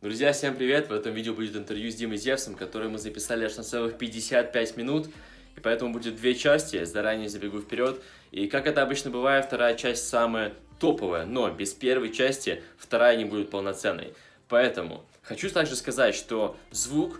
Друзья, всем привет! В этом видео будет интервью с Димой Зевсом, которое мы записали аж на целых 55 минут, и поэтому будет две части, заранее забегу вперед. И как это обычно бывает, вторая часть самая топовая, но без первой части вторая не будет полноценной. Поэтому хочу также сказать, что звук,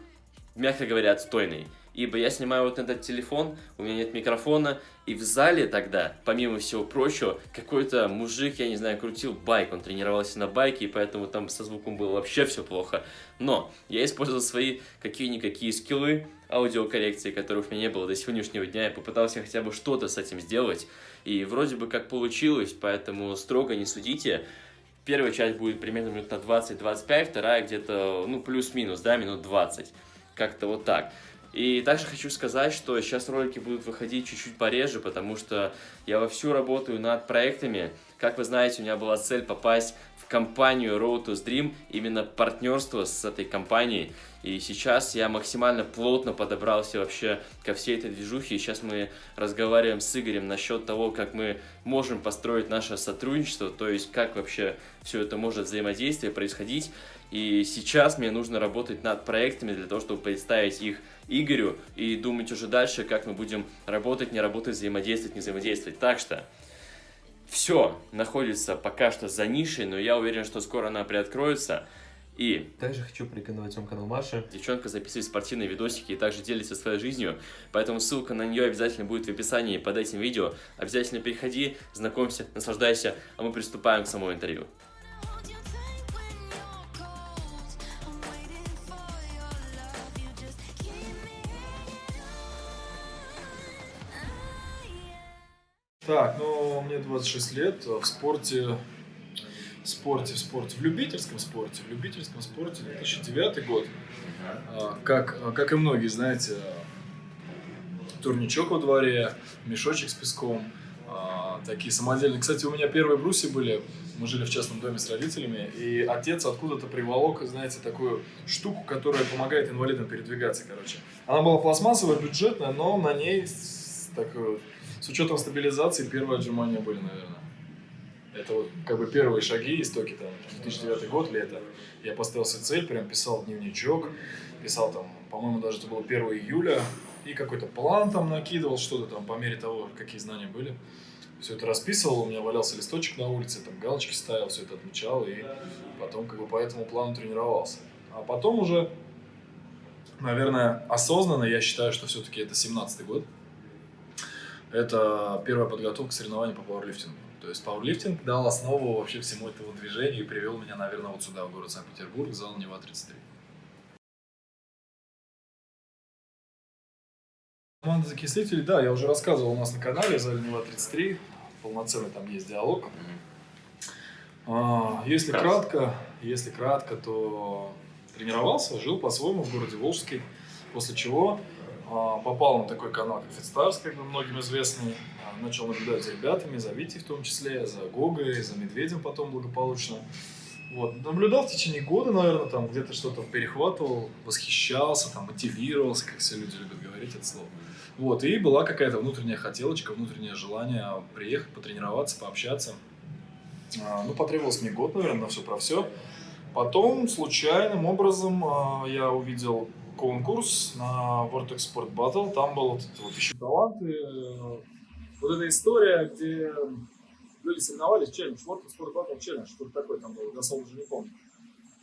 мягко говоря, отстойный ибо я снимаю вот этот телефон, у меня нет микрофона, и в зале тогда, помимо всего прочего, какой-то мужик, я не знаю, крутил байк, он тренировался на байке, и поэтому там со звуком было вообще все плохо. Но я использовал свои какие-никакие скиллы аудиокоррекции, которых у меня не было до сегодняшнего дня, я попытался хотя бы что-то с этим сделать, и вроде бы как получилось, поэтому строго не судите. Первая часть будет примерно минут на 20-25, вторая где-то, ну, плюс-минус, да, минут 20. Как-то вот так. И также хочу сказать, что сейчас ролики будут выходить чуть-чуть пореже, потому что я вовсю работаю над проектами. Как вы знаете, у меня была цель попасть в компанию Road to Dream, именно партнерство с этой компанией. И сейчас я максимально плотно подобрался вообще ко всей этой движухе. И сейчас мы разговариваем с Игорем насчет того, как мы можем построить наше сотрудничество, то есть как вообще все это может взаимодействие происходить. И сейчас мне нужно работать над проектами для того, чтобы представить их Игорю и думать уже дальше, как мы будем работать, не работать, взаимодействовать, не взаимодействовать. Так что все находится пока что за нишей, но я уверен, что скоро она приоткроется. И также хочу порекомендовать вам канал Маши. Девчонка записывает спортивные видосики и также делится своей жизнью, поэтому ссылка на нее обязательно будет в описании под этим видео. Обязательно переходи, знакомься, наслаждайся, а мы приступаем к самому интервью. Так, ну, мне 26 лет, в спорте, в спорте, в спорте, в любительском спорте, в любительском спорте 2009 год. А, как, как и многие, знаете, турничок во дворе, мешочек с песком, а, такие самодельные. Кстати, у меня первые бруси были, мы жили в частном доме с родителями, и отец откуда-то приволок, знаете, такую штуку, которая помогает инвалидам передвигаться, короче. Она была пластмассовая, бюджетная, но на ней такой с учетом стабилизации первые отжимания были, наверное. Это вот как бы первые шаги, истоки там, 2009 год, лето. Я поставил себе цель, прям писал дневничок, писал там, по-моему, даже это было 1 июля, и какой-то план там накидывал, что-то там по мере того, какие знания были. Все это расписывал, у меня валялся листочек на улице, там галочки ставил, все это отмечал, и потом как бы по этому плану тренировался. А потом уже, наверное, осознанно я считаю, что все-таки это 17 год, это первая подготовка к соревнованию по пауэрлифтингу. То есть пауэрлифтинг дал основу вообще всему этому движению и привел меня, наверное, вот сюда, в город Санкт-Петербург, зал Нева-33. Команда закислителей, да, я уже рассказывал у нас на канале, зал Нева-33, полноценный там есть диалог. А, если кратко, если кратко, то тренировался, жил по-своему в городе Волжский, после чего попал на такой канал, как Фитстарс, как бы многим известный. А, начал наблюдать за ребятами, за Витей в том числе, за Гогой, за Медведем потом благополучно. Вот. Наблюдал в течение года, наверное, там где-то что-то перехватывал, восхищался, там, мотивировался, как все люди любят говорить это слово. Вот. И была какая-то внутренняя хотелочка, внутреннее желание приехать, потренироваться, пообщаться. А, ну, потребовалось мне год, наверное, на все про все. Потом случайным образом я увидел конкурс на World Export Battle. Там был вот, вот еще таланты. Э, вот эта история, где люди соревновались, челлендж, World Export Battle челлендж, что-то такое там было, дословно уже не помню.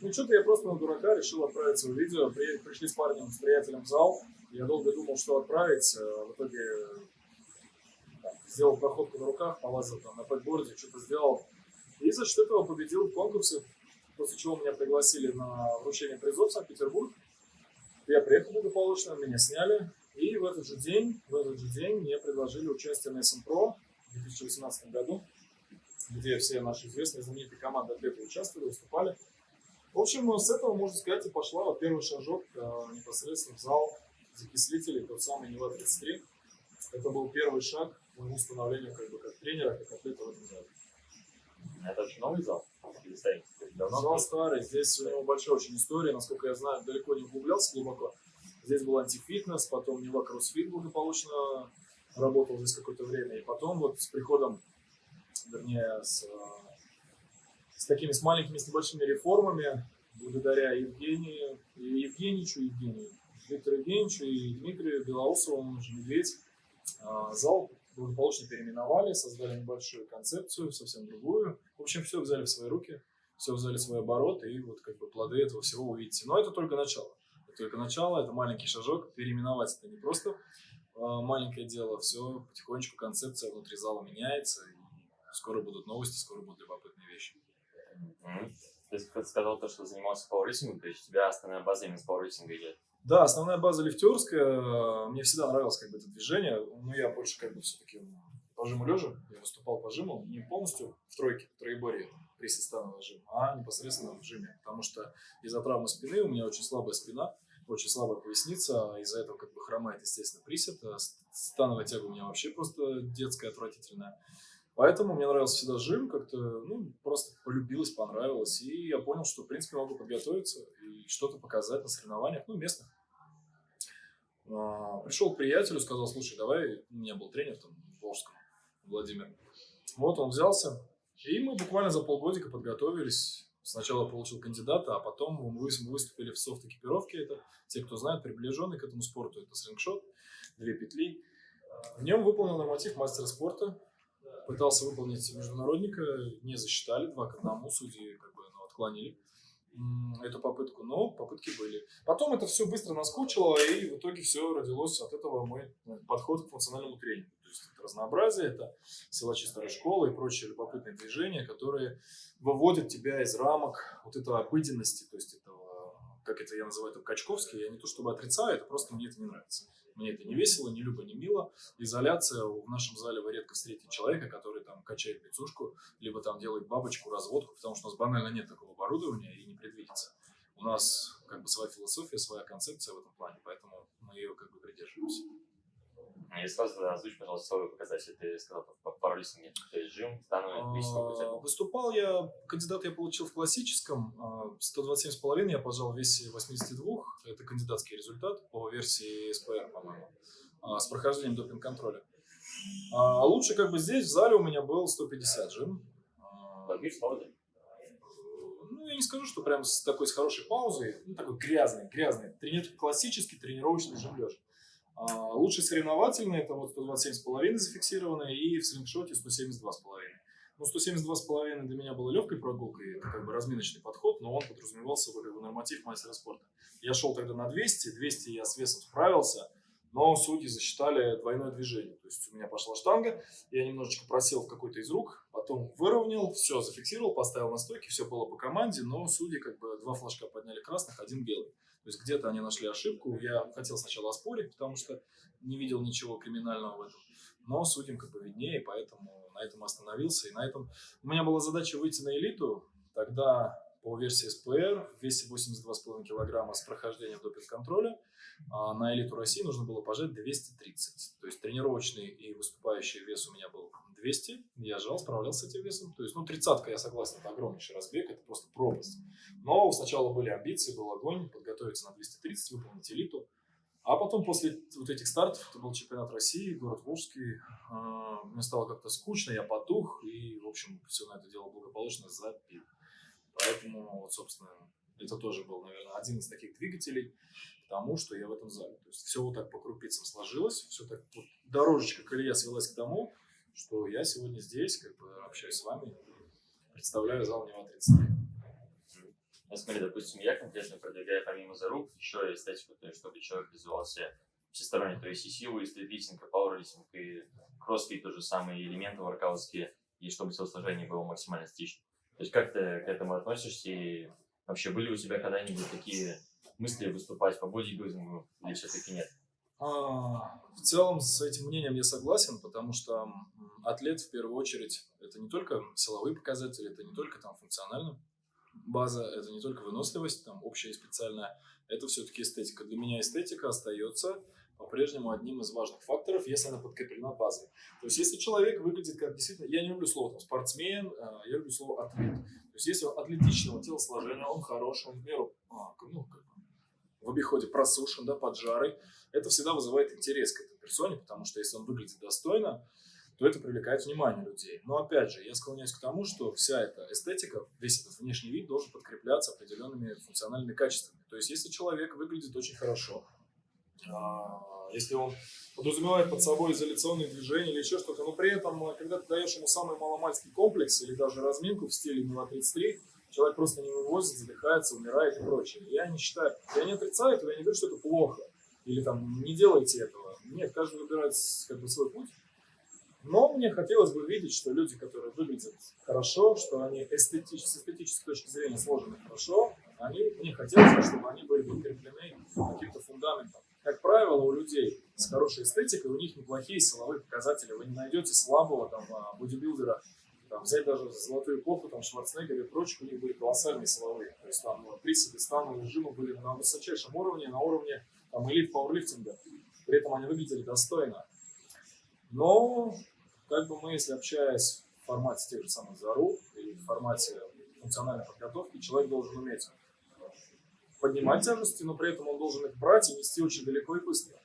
Ну, что-то я просто на дурака решил отправить свое видео. При, пришли с парнем, с приятелем в зал. Я долго думал, что отправить. Э, в итоге там, сделал проходку на руках, полазил там на пэтборде, что-то сделал. И за счет этого победил в конкурсе, после чего меня пригласили на вручение призов в Санкт-Петербург. Я приехал благополучно, меня сняли, и в этот же день, в этот же день мне предложили участие на Pro в 2018 году, где все наши известные знаменитые команды атлеты участвовали, выступали. В общем, с этого, можно сказать, и пошла первый шажок э, непосредственно в зал закислителей, тот самый Нева-33. Это был первый шаг к моему становлению как бы как тренера, как атлета в этом зале. Это очень новый зал? Давно Зал старый, здесь у него большая очень история, насколько я знаю, далеко не углублялся глубоко. Здесь был антифитнес, потом Нева Кроссфит благополучно работал здесь какое-то время. И потом вот с приходом, вернее, с, с такими с маленькими, с небольшими реформами благодаря Евгению, Евгеньевичу, Евгению, Виктору Евгеньевичу и Дмитрию Белоусову, он же Медведь, а, зал благополучно переименовали, создали небольшую концепцию, совсем другую. В общем, все взяли в свои руки, все взяли в свой оборот, и вот как бы плоды этого всего увидите. Но это только начало. Это только начало, это маленький шажок. Переименовать это не просто а, маленькое дело, все потихонечку концепция внутри зала меняется, и скоро будут новости, скоро будут любопытные вещи. Mm-hmm. Ты сказал то, что занимался пауэрлифтингом, то есть у тебя основная база именно с пауэрлифтинга идет. Да, основная база лифтерская. Мне всегда нравилось как бы это движение, но я больше как бы все-таки по жиму лежа. Я выступал по жиму не полностью в тройке, в троеборье, приседстановый жим, а непосредственно в жиме. Потому что из-за травмы спины у меня очень слабая спина, очень слабая поясница, а из-за этого как бы хромает, естественно, присед. А становая тяга у меня вообще просто детская, отвратительная. Поэтому мне нравился всегда жим, как-то, ну, просто полюбилось, понравилось. И я понял, что, в принципе, могу подготовиться и что-то показать на соревнованиях, ну, местных. А, пришел к приятелю, сказал, слушай, давай, у меня был тренер там в Волжском, Владимир. Вот он взялся, и мы буквально за полгодика подготовились. Сначала получил кандидата, а потом мы выступили в софт-экипировке. Это те, кто знает, приближенный к этому спорту. Это слингшот, две петли. В нем выполнил норматив мастера спорта. Пытался выполнить международника, не засчитали, два к одному, судьи как бы ну, отклонили эту попытку, но попытки были. Потом это все быстро наскучило, и в итоге все родилось от этого мой подход к функциональному тренингу. То есть это разнообразие, это силачи старой школы и прочие любопытные движения, которые выводят тебя из рамок вот этой обыденности, то есть этого, как это я называю, это качковский, я не то чтобы отрицаю, это просто мне это не нравится. Мне это не весело, не любо, не мило. Изоляция. В нашем зале вы редко встретите человека, который там качает пиццушку, либо там делает бабочку, разводку, потому что у нас банально нет такого оборудования и не предвидится. У нас как бы своя философия, своя концепция в этом плане, поэтому мы ее как бы придерживаемся. И сразу озвучь, пожалуйста, свой показатель. Ты сказал по пауэрлифтинге, то есть жим, становый, а, Выступал я, кандидат я получил в классическом, 127,5 а, я пожал в весе 82, это кандидатский результат по версии СПР, по-моему, а, с прохождением допинг-контроля. А лучше как бы здесь, в зале у меня был 150 жим. Подбив паузы? Ну, я не скажу, что прям с такой с хорошей паузой, ну, такой грязный, грязный, тренир, классический тренировочный жим лежа. А, лучший соревновательный это вот 127,5 зафиксированный и в слингшоте 172,5. Ну, 172,5 для меня было легкой прогулкой, это как бы разминочный подход, но он подразумевал собой как бы норматив мастера спорта. Я шел тогда на 200, 200 я с весом справился, но судьи засчитали двойное движение. То есть у меня пошла штанга, я немножечко просел в какой-то из рук, потом выровнял, все зафиксировал, поставил на стойке, все было по команде, но судьи как бы два флажка подняли красных, один белый. То есть где-то они нашли ошибку. Я хотел сначала оспорить, потому что не видел ничего криминального в этом. Но судьям как бы виднее, поэтому на этом остановился. И на этом у меня была задача выйти на элиту. Тогда по версии СПР в весе 82,5 килограмма с прохождением допинг-контроля а на элиту России нужно было пожать 230. То есть тренировочный и выступающий вес у меня был 200, я жал, справлялся с этим весом. То есть, ну, тридцатка, я согласен, это огромнейший разбег, это просто пропасть. Но сначала были амбиции, был огонь, подготовиться на 230, выполнить элиту. А потом, после вот этих стартов, это был чемпионат России, город Волжский, а, мне стало как-то скучно, я потух, и, в общем, все на это дело благополучно запил. Поэтому, вот, собственно, это тоже был, наверное, один из таких двигателей к тому, что я в этом зале. То есть все вот так по крупицам сложилось, все так, вот, дорожечка колея свелась к тому, что я сегодня здесь, как бы общаюсь с вами, представляю зал Нева 33. Ну, смотри, допустим, я конкретно продвигаю помимо за рук еще эстетику, то есть чтобы человек развивался всесторонне, то есть и силу, и стритлифтинг, и пауэрлифтинг, и кроссфит, тоже самые элементы воркаутские, и чтобы телосложение было максимально стично. То есть как ты к этому относишься, и вообще были у тебя когда-нибудь такие мысли выступать по бодибилдингу, или все-таки нет? А, в целом с этим мнением я согласен, потому что атлет в первую очередь это не только силовые показатели, это не только там функциональная база, это не только выносливость, там общая и специальная, это все-таки эстетика. Для меня эстетика остается по-прежнему одним из важных факторов, если она подкреплена базой. То есть, если человек выглядит как действительно, я не люблю слово там, спортсмен, а, я люблю слово атлет. То есть, если он атлетичного телосложения, он хороший, он в меру, а, ну, как в обиходе просушен, да, поджарый, это всегда вызывает интерес к этой персоне, потому что если он выглядит достойно, то это привлекает внимание людей. Но опять же, я склоняюсь к тому, что вся эта эстетика, весь этот внешний вид должен подкрепляться определенными функциональными качествами. То есть, если человек выглядит очень хорошо, если он подразумевает под собой изоляционные движения или еще что-то, но при этом, когда ты даешь ему самый маломальский комплекс или даже разминку в стиле Мила 33, человек просто не вывозит, задыхается, умирает и прочее. Я не считаю, я не отрицаю этого, я не говорю, что это плохо, или там не делайте этого. Нет, каждый выбирает как бы свой путь. Но мне хотелось бы видеть, что люди, которые выглядят хорошо, что они эстетич, с эстетической точки зрения сложены хорошо, они, мне хотелось бы, чтобы они были подкреплены каким-то фундаментом. Как правило, у людей с хорошей эстетикой, у них неплохие силовые показатели. Вы не найдете слабого там а, бодибилдера, там, взять даже золотую эпоху, там, Шварценеггер и прочих, у них были колоссальные силовые. То есть там приседы, становые режимы были на высочайшем уровне, на уровне там, элит пауэрлифтинга. При этом они выглядели достойно. Но как бы мы, если общаясь в формате тех же самых ЗАРУ или в формате функциональной подготовки, человек должен уметь поднимать тяжести, но при этом он должен их брать и нести очень далеко и быстро.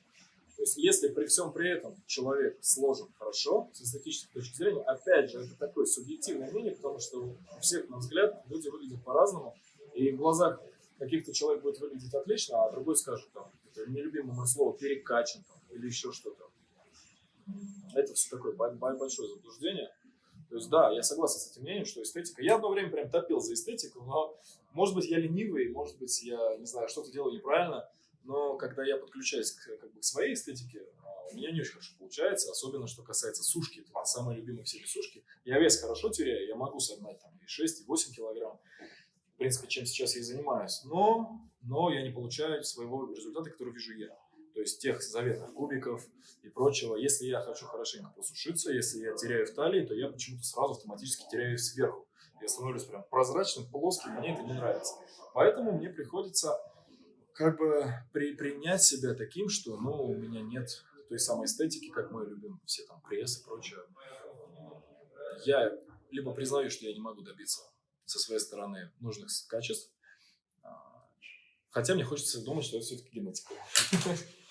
То есть, если при всем при этом человек сложен хорошо, с эстетической точки зрения, опять же, это такое субъективное мнение, потому что у всех, на взгляд, люди выглядят по-разному, и в глазах каких-то человек будет выглядеть отлично, а другой скажет, там, это нелюбимое мое слово, перекачан, там, или еще что-то. Это все такое большое заблуждение. То есть, да, я согласен с этим мнением, что эстетика... Я одно время прям топил за эстетику, но, может быть, я ленивый, может быть, я, не знаю, что-то делаю неправильно, но когда я подключаюсь к, как бы, к своей эстетике, а, у меня не очень хорошо получается, особенно что касается сушки, это самые любимые всеми сушки. Я вес хорошо теряю, я могу согнать там и 6, и 8 килограмм, в принципе, чем сейчас я и занимаюсь, но, но я не получаю своего результата, который вижу я то есть тех заветных кубиков и прочего. Если я хочу хорошенько посушиться, если я теряю в талии, то я почему-то сразу автоматически теряю сверху. Я становлюсь прям прозрачным, плоским, мне это не нравится. Поэтому мне приходится как бы при, принять себя таким, что ну, у меня нет той самой эстетики, как мы любим, все там пресс и прочее. Я либо признаю, что я не могу добиться со своей стороны нужных качеств, а, хотя мне хочется думать, что это все-таки генетика.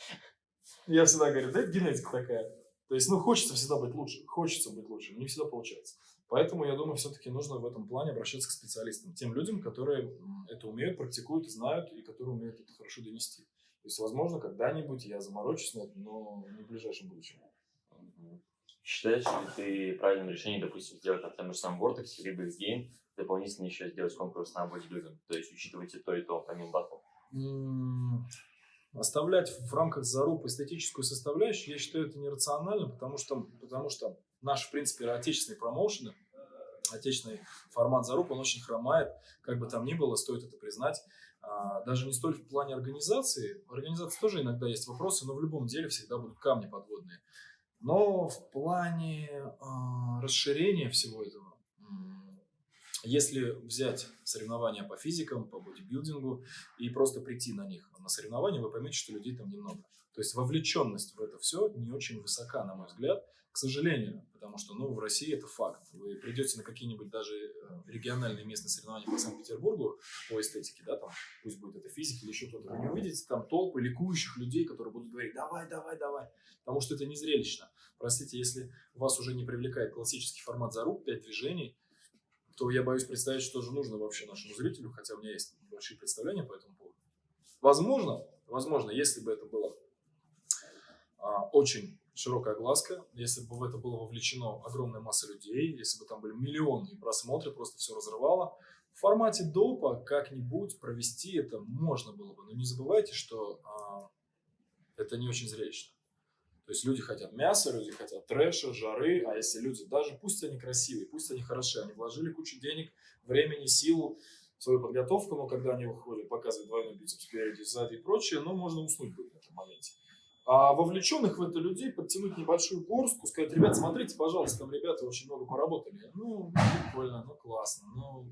Я всегда говорю, да это генетика такая. То есть, ну, хочется всегда быть лучше, хочется быть лучше, не всегда получается. Поэтому, я думаю, все-таки нужно в этом плане обращаться к специалистам, тем людям, которые это умеют, практикуют, знают и которые умеют это хорошо донести. То есть, возможно, когда-нибудь я заморочусь на это, но не в ближайшем будущем. Считаешь ли ты правильным решением, допустим, сделать на том же самом Vortex, либо X-Game, дополнительно еще сделать конкурс на бодибилдинг, то есть учитывать и то, и то, помимо батлов? Оставлять в рамках заруб эстетическую составляющую, я считаю, это нерационально, потому что, потому что наш, в принципе, отечественные промоушены, отечественный формат заруб, он очень хромает, как бы там ни было, стоит это признать. А, даже не столь в плане организации, в организации тоже иногда есть вопросы, но в любом деле всегда будут камни подводные. Но в плане э, расширения всего этого, если взять соревнования по физикам, по бодибилдингу и просто прийти на них, на соревнования, вы поймете, что людей там немного. То есть вовлеченность в это все не очень высока, на мой взгляд, к сожалению, потому что ну, в России это факт. Вы придете на какие-нибудь даже э, региональные местные соревнования по Санкт-Петербургу по эстетике, да, там, пусть будет это физика или еще кто-то, вы не увидите там толпы ликующих людей, которые будут говорить «давай, давай, давай», потому что это не зрелищно. Простите, если вас уже не привлекает классический формат за рук, пять движений, то я боюсь представить, что же нужно вообще нашему зрителю, хотя у меня есть большие представления по этому поводу. Возможно, возможно, если бы это было а, очень широкая глазка, если бы в это было вовлечено огромная масса людей, если бы там были миллионы просмотры, просто все разрывало. В формате допа как-нибудь провести это можно было бы, но не забывайте, что а, это не очень зрелищно. То есть люди хотят мяса, люди хотят трэша, жары, а если люди, даже пусть они красивые, пусть они хороши, они вложили кучу денег, времени, силу, свою подготовку, но когда они выходят, показывают двойной бицепс спереди, сзади и прочее, ну, можно уснуть будет в этом моменте. А вовлеченных в это людей подтянуть небольшую горстку, сказать, ребят, смотрите, пожалуйста, там ребята очень много поработали. Ну, прикольно, ну, классно, ну,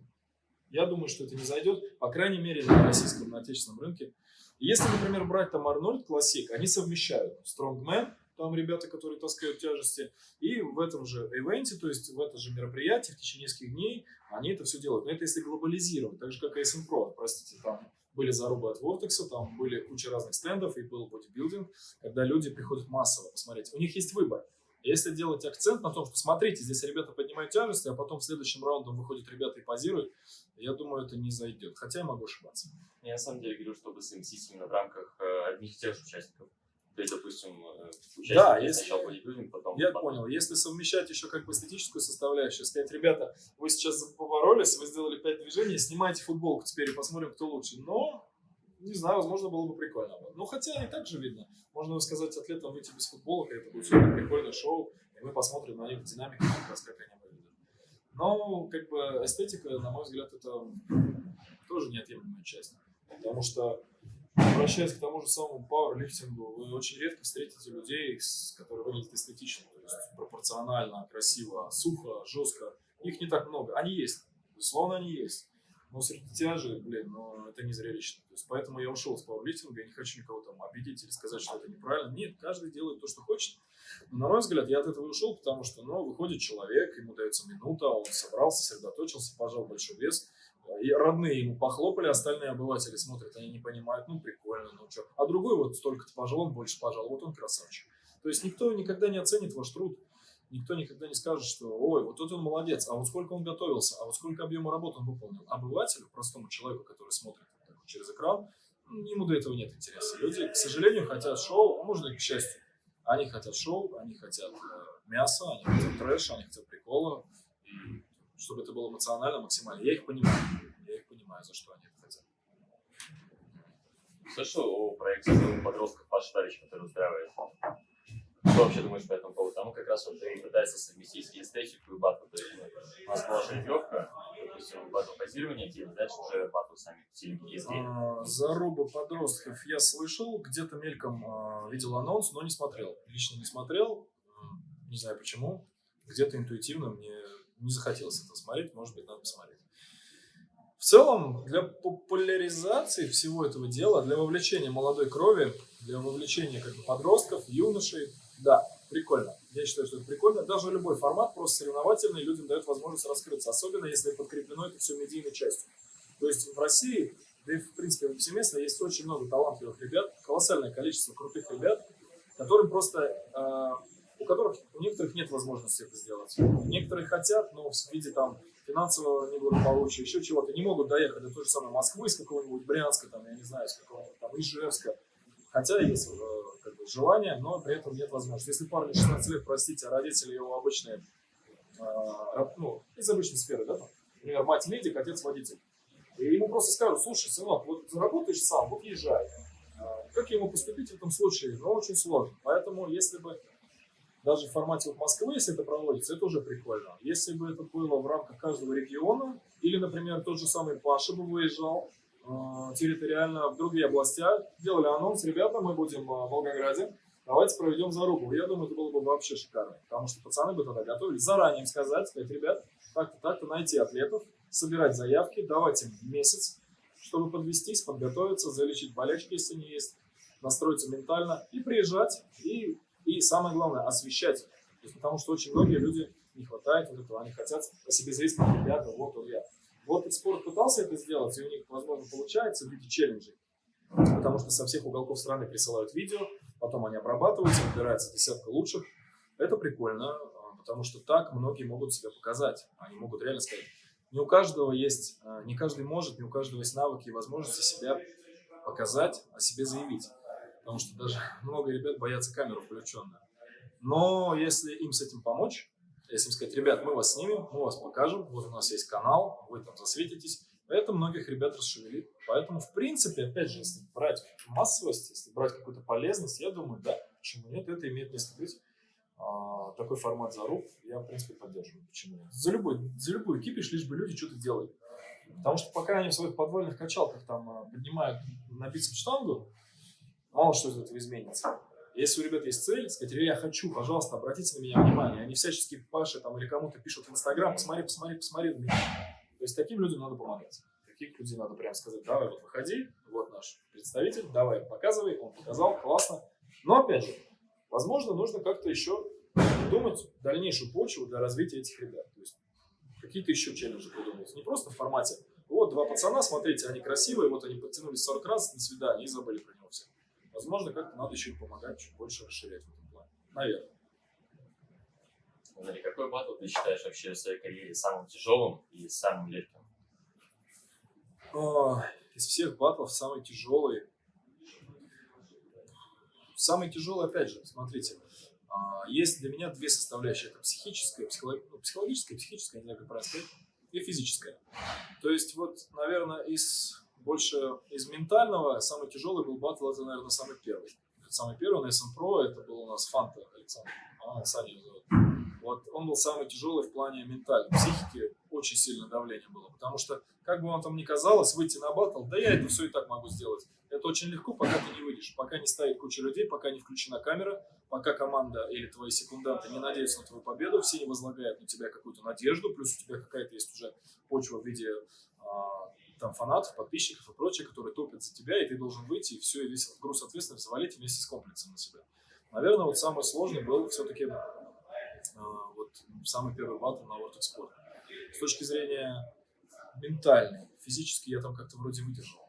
я думаю, что это не зайдет, по крайней мере, на российском, на отечественном рынке. Если, например, брать там Арнольд Классик, они совмещают Strongman, там ребята, которые таскают тяжести. И в этом же ивенте, то есть в это же мероприятие в течение нескольких дней они это все делают. Но это если глобализировать, так же как и SM Pro, простите, там были зарубы от Vortex, там были куча разных стендов и был бодибилдинг, когда люди приходят массово посмотреть. У них есть выбор. Если делать акцент на том, что смотрите, здесь ребята поднимают тяжести, а потом в следующем раунде выходят ребята и позируют, я думаю, это не зайдет. Хотя я могу ошибаться. Я на самом деле говорю, чтобы совместить именно в рамках э, одних и тех же участников. То есть, допустим, э, участники Да, если- сначала бодибилдинг, потом... Я потом- понял. Если совмещать еще как бы эстетическую составляющую, сказать, ребята, вы сейчас поборолись, вы сделали пять движений, снимайте футболку теперь и посмотрим, кто лучше. Но, не знаю, возможно, было бы прикольно. Ну, хотя и так же видно. Можно сказать атлетам выйти без футболок, и это будет супер прикольное шоу, и мы посмотрим на них в динамике, как раз как они выглядят. Но, как бы, эстетика, на мой взгляд, это тоже неотъемлемая часть. Потому что Обращаясь к тому же самому пауэрлифтингу, вы очень редко встретите людей, которые выглядят эстетично, то есть пропорционально, красиво, сухо, жестко. Их не так много. Они есть, безусловно, они есть. Но среди тяжи, блин, ну, это не зрелищно. То есть, поэтому я ушел с пауэрлифтинга, я не хочу никого там обидеть или сказать, что это неправильно. Нет, каждый делает то, что хочет. Но, на мой взгляд, я от этого ушел, потому что, ну, выходит человек, ему дается минута, он собрался, сосредоточился, пожал большой вес, и родные ему похлопали, остальные обыватели смотрят, они не понимают, ну прикольно, ну что. А другой вот столько-то пожал, он больше пожал, вот он красавчик. То есть никто никогда не оценит ваш труд, никто никогда не скажет, что ой, вот тут он молодец, а вот сколько он готовился, а вот сколько объема работы он выполнил. Обывателю, простому человеку, который смотрит так через экран, ему до этого нет интереса. Люди, к сожалению, хотят шоу, а может и к счастью. Они хотят шоу, они хотят э, мяса, они хотят трэша, они хотят прикола. И чтобы это было эмоционально, максимально. Я их понимаю. Я их понимаю, за что они это хотят. Слышал о проекте «Сделай подростков Паша Тавич, который устраивает? Что вообще думаешь по этому поводу? Там как раз вот и пытается совместить эстетику, и батл. То есть ну, у нас была жеребьевка, допустим, батл позирования, и дальше уже батл сами и зрители. А, Заруба подростков я слышал, где-то мельком а, видел анонс, но не смотрел. Лично не смотрел, не знаю почему. Где-то интуитивно мне не захотелось это смотреть, может быть, надо посмотреть. В целом, для популяризации всего этого дела, для вовлечения молодой крови, для вовлечения как бы, подростков, юношей, да, прикольно. Я считаю, что это прикольно. Даже любой формат, просто соревновательный, людям дает возможность раскрыться, особенно если подкреплено это все медийной частью. То есть в России, да и в принципе повсеместно, есть очень много талантливых ребят, колоссальное количество крутых ребят, которым просто, э, у которых, у некоторых нет возможности это сделать. Некоторые хотят, но в виде там финансового неблагополучия, еще чего-то, не могут доехать до той же самой Москвы, из какого-нибудь Брянска, там, я не знаю, из какого-нибудь там Ижевска. Хотя есть э, как бы, желание, но при этом нет возможности. Если парню 16 лет, простите, а родители его обычные, э, ну, из обычной сферы, да, там, например, мать медик, отец водитель. И ему просто скажут, слушай, сынок, вот заработаешь сам, вот езжай. А, Как ему поступить в этом случае? Ну, очень сложно. Поэтому, если бы даже в формате вот Москвы, если это проводится, это уже прикольно. Если бы это было в рамках каждого региона, или, например, тот же самый Паша бы выезжал территориально в другие области, делали анонс, ребята, мы будем э, в Волгограде, давайте проведем зарубу. Я думаю, это было бы вообще шикарно, потому что пацаны бы тогда готовились заранее сказать, сказать, ребят, так-то, так-то, найти атлетов, собирать заявки, давать им месяц, чтобы подвестись, подготовиться, залечить болячки, если они есть, настроиться ментально и приезжать, и, и самое главное, освещать. Есть, потому что очень многие люди не хватает вот этого, они хотят о себе известных, ребята, вот он я. Вот и спорт пытался это сделать, и у них, возможно, получается в виде челленджей. Потому что со всех уголков страны присылают видео, потом они обрабатываются, выбирается десятка лучших. Это прикольно, а, потому что так многие могут себя показать. Они могут реально сказать, не у каждого есть, а, не каждый может, не у каждого есть навыки и возможности себя показать, о себе заявить. Потому что даже много ребят боятся камеру включенную. Но если им с этим помочь, если им сказать, ребят, мы вас снимем, мы вас покажем, вот у нас есть канал, вы там засветитесь, это многих ребят расшевелит. Поэтому, в принципе, опять же, если брать массовость, если брать какую-то полезность, я думаю, да, почему нет, это имеет место быть. А, такой формат заруб я, в принципе, поддерживаю. Почему нет? За любой, за любую кипиш, лишь бы люди что-то делали. Потому что пока они в своих подвальных качалках там а, поднимают на бицепс штангу, мало что из этого изменится. Если у ребят есть цель, сказать, я хочу, пожалуйста, обратите на меня внимание. Они всячески Паше там, или кому-то пишут в Инстаграм, посмотри, посмотри, посмотри. То есть таким людям надо помогать. Таких людей надо прям сказать, давай, вот выходи, вот наш представитель, давай, показывай, он показал, классно. Но опять же, возможно, нужно как-то еще придумать дальнейшую почву для развития этих ребят. То есть какие-то еще челленджи придумать. Не просто в формате, вот два пацана, смотрите, они красивые, вот они подтянулись 40 раз, до свидания, и забыли про него все. Возможно, как-то надо еще помогать, чуть больше расширять в этом плане. Наверное. Смотри, какой батл ты считаешь вообще в своей карьере самым тяжелым и самым легким? О, из всех батлов самый тяжелый. Самый тяжелый, опять же, смотрите, а, есть для меня две составляющие. Это психическая, психолог... ну, психологическая, психическая, не знаю, как правильно сказать, и физическая. То есть, вот, наверное, из больше из ментального самый тяжелый был батл, это, наверное, самый первый. Самый первый на Pro, это был у нас Фанта Александр, а, Саня зовут. Вот он был самый тяжелый в плане ментальной психики, очень сильное давление было, потому что, как бы вам там ни казалось, выйти на батл, да я это все и так могу сделать. Это очень легко, пока ты не выйдешь, пока не стоит куча людей, пока не включена камера, пока команда или твои секунданты не надеются на твою победу, все не возлагают на тебя какую-то надежду, плюс у тебя какая-то есть уже почва в виде а, там фанатов, подписчиков и прочее, которые топят за тебя, и ты должен выйти и все, и весь груз ответственности завалить вместе с комплексом на себя. Наверное, вот самый сложный был все-таки э, вот самый первый батл на World Sport. С точки зрения ментальной, физически я там как-то вроде выдержал.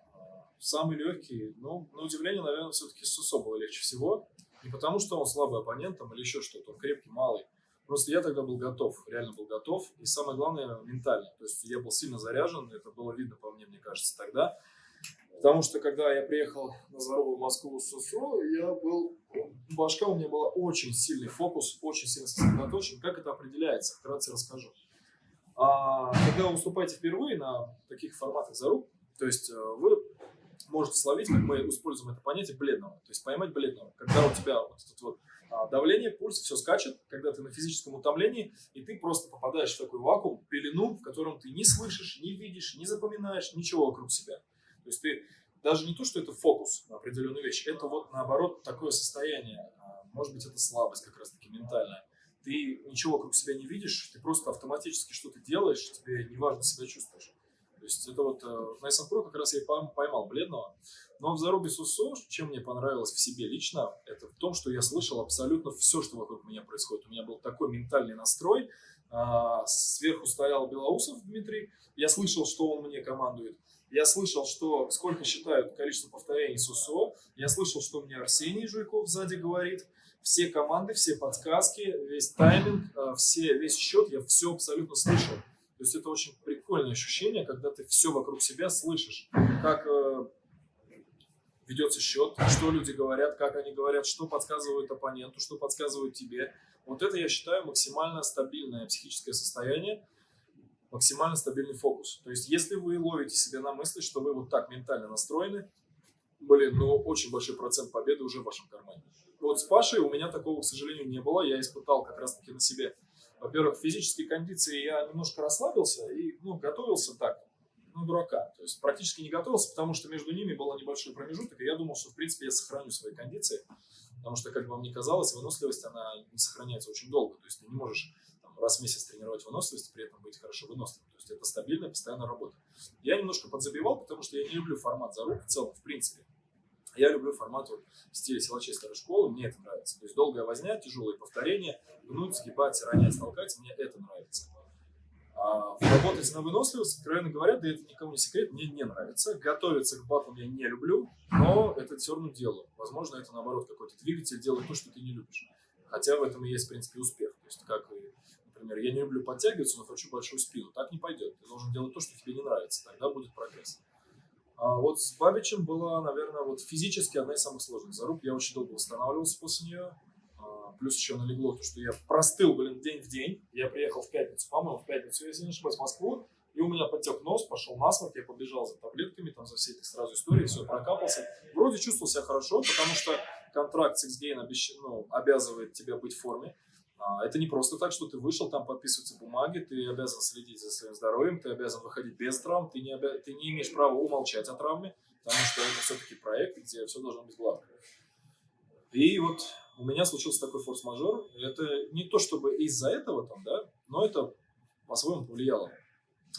Самый легкий, ну, на удивление, наверное, все-таки Сусо было легче всего. Не потому, что он слабый оппонент там, или еще что-то, он крепкий, малый. Просто я тогда был готов, реально был готов. И самое главное, ментально. То есть я был сильно заряжен, это было видно по мне, мне кажется, тогда. Потому что когда я приехал на здоровую Москву с СУСО, я был, башка у меня была очень сильный фокус, очень сильно сосредоточен. Как это определяется? Вкратце расскажу. А, когда вы выступаете впервые на таких форматах за рук, то есть э, вы можете словить, как мы используем это понятие, бледного. То есть поймать бледного. Когда у тебя вот этот вот давление, пульс, все скачет, когда ты на физическом утомлении, и ты просто попадаешь в такой вакуум, пелену, в котором ты не слышишь, не видишь, не запоминаешь ничего вокруг себя. То есть ты даже не то, что это фокус на определенную вещь, это вот наоборот такое состояние, а, может быть это слабость как раз таки ментальная. Ты ничего вокруг себя не видишь, ты просто автоматически что-то делаешь, тебе неважно себя чувствуешь. Есть это вот э, на SM Pro как раз я поймал бледного. Но в Зарубе Сусо, чем мне понравилось в себе лично, это в том, что я слышал абсолютно все, что вокруг меня происходит. У меня был такой ментальный настрой. А, сверху стоял Белоусов Дмитрий. Я слышал, что он мне командует. Я слышал, что сколько считают количество повторений Сусо. Я слышал, что мне Арсений Жуйков сзади говорит. Все команды, все подсказки, весь тайминг, э, все, весь счет, я все абсолютно слышал. То есть это очень прикольное ощущение, когда ты все вокруг себя слышишь, как э, ведется счет, что люди говорят, как они говорят, что подсказывают оппоненту, что подсказывают тебе. Вот это, я считаю, максимально стабильное психическое состояние, максимально стабильный фокус. То есть если вы ловите себя на мысли, что вы вот так ментально настроены, блин, ну очень большой процент победы уже в вашем кармане. Вот с Пашей у меня такого, к сожалению, не было. Я испытал как раз-таки на себе во-первых, физические кондиции я немножко расслабился и ну, готовился так, ну, дурака. То есть практически не готовился, потому что между ними был небольшой промежуток, и я думал, что, в принципе, я сохраню свои кондиции, потому что, как бы вам ни казалось, выносливость, она не сохраняется очень долго. То есть ты не можешь там, раз в месяц тренировать выносливость и при этом быть хорошо выносливым. То есть это стабильная, постоянная работа. Я немножко подзабивал, потому что я не люблю формат за рук в целом, в принципе. Я люблю формат вот, в стиле силачей старой школы, мне это нравится. То есть долгая возня, тяжелые повторения, гнуть, сгибать, ронять, толкать, мне это нравится. А работать на выносливость, откровенно говоря, да это никому не секрет, мне не нравится. Готовиться к батлам я не люблю, но это все равно делаю. Возможно, это наоборот какой-то двигатель, делать то, что ты не любишь. Хотя в этом и есть, в принципе, успех. То есть, как например, я не люблю подтягиваться, но хочу большую спину. Так не пойдет. Ты должен делать то, что тебе не нравится. Тогда будет прогресс. А вот с Бабичем была, наверное, вот физически одна из самых сложных заруб. Я очень долго восстанавливался после нее. А, плюс еще налегло то, что я простыл, блин, день в день. Я приехал в пятницу, по-моему, в пятницу, если не ошибаюсь, в Москву. И у меня потек нос, пошел насморк, я побежал за таблетками, там за все эти сразу истории, все прокапался. Вроде чувствовал себя хорошо, потому что контракт с X-Gain обещ... ну, обязывает тебя быть в форме. А, это не просто так, что ты вышел, там подписываются бумаги, ты обязан следить за своим здоровьем, ты обязан выходить без травм, ты не, обя... ты не имеешь права умолчать о травме, потому что это все-таки проект, где все должно быть гладко. И вот у меня случился такой форс-мажор. Это не то чтобы из-за этого там, да, но это по-своему повлияло.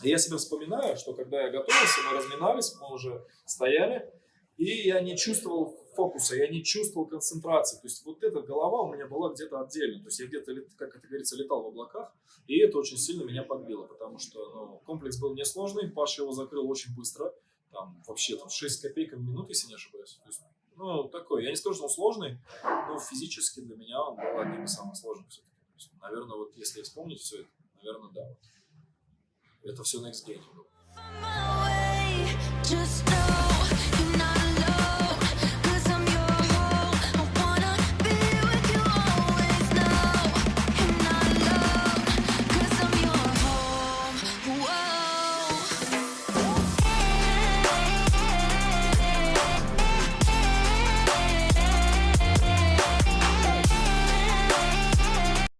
И я себя вспоминаю, что когда я готовился, мы разминались, мы уже стояли, и я не чувствовал фокуса, я не чувствовал концентрации. То есть вот эта голова у меня была где-то отдельно. То есть я где-то, как это говорится, летал в облаках. И это очень сильно меня подбило, потому что ну, комплекс был несложный. Паша его закрыл очень быстро. Там вообще там 6 копеек в минуту, если не ошибаюсь. То есть, ну, такой, я не скажу, что он сложный, но физически для меня он был одним из самых сложных все-таки. Наверное, вот если вспомнить все это, наверное, да. Вот. Это все Next Game было. Just know.